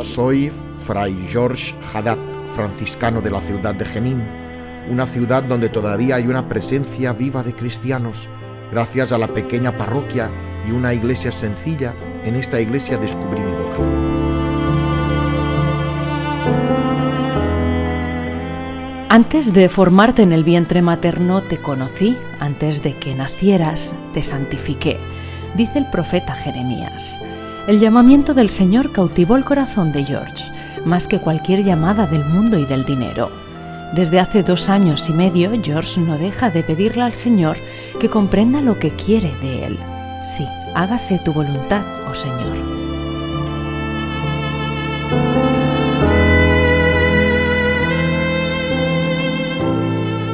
Soy Fray George Haddad, franciscano de la ciudad de Jenin, una ciudad donde todavía hay una presencia viva de cristianos. Gracias a la pequeña parroquia y una iglesia sencilla, en esta iglesia descubrí mi vocación. Antes de formarte en el vientre materno te conocí, antes de que nacieras te santifiqué, dice el profeta Jeremías. El llamamiento del Señor cautivó el corazón de George, más que cualquier llamada del mundo y del dinero. Desde hace dos años y medio, George no deja de pedirle al Señor que comprenda lo que quiere de él. Sí, hágase tu voluntad, oh Señor.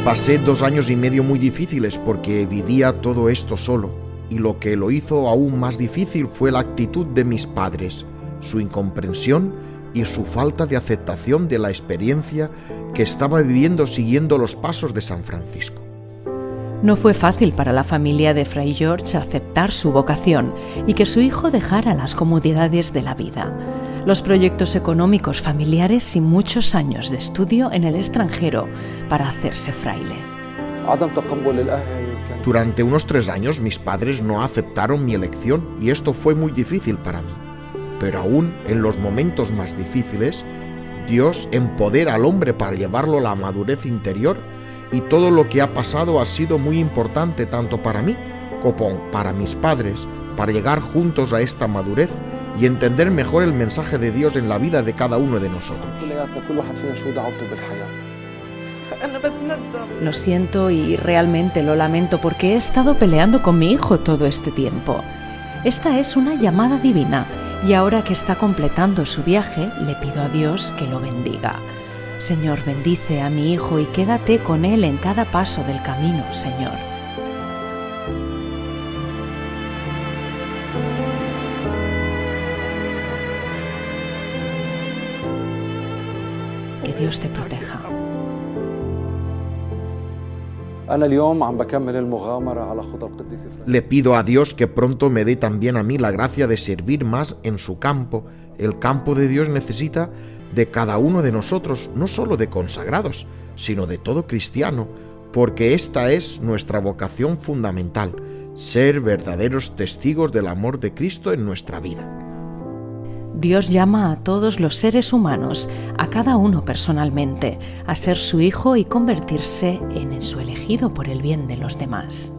Pasé dos años y medio muy difíciles porque vivía todo esto solo, y lo que lo hizo aún más difícil fue la actitud de mis padres, su incomprensión y su falta de aceptación de la experiencia que estaba viviendo siguiendo los pasos de San Francisco. No fue fácil para la familia de Fray George aceptar su vocación y que su hijo dejara las comodidades de la vida los proyectos económicos familiares y muchos años de estudio en el extranjero para hacerse fraile. Durante unos tres años mis padres no aceptaron mi elección y esto fue muy difícil para mí. Pero aún en los momentos más difíciles, Dios empodera al hombre para llevarlo a la madurez interior y todo lo que ha pasado ha sido muy importante tanto para mí como para mis padres para llegar juntos a esta madurez y entender mejor el mensaje de Dios en la vida de cada uno de nosotros. Lo siento y realmente lo lamento porque he estado peleando con mi hijo todo este tiempo. Esta es una llamada divina y ahora que está completando su viaje le pido a Dios que lo bendiga. Señor, bendice a mi hijo y quédate con él en cada paso del camino, Señor. Que Dios te proteja. Le pido a Dios que pronto me dé también a mí la gracia de servir más en su campo. El campo de Dios necesita de cada uno de nosotros, no solo de consagrados, sino de todo cristiano, porque esta es nuestra vocación fundamental, ser verdaderos testigos del amor de Cristo en nuestra vida. Dios llama a todos los seres humanos, a cada uno personalmente, a ser su hijo y convertirse en su elegido por el bien de los demás.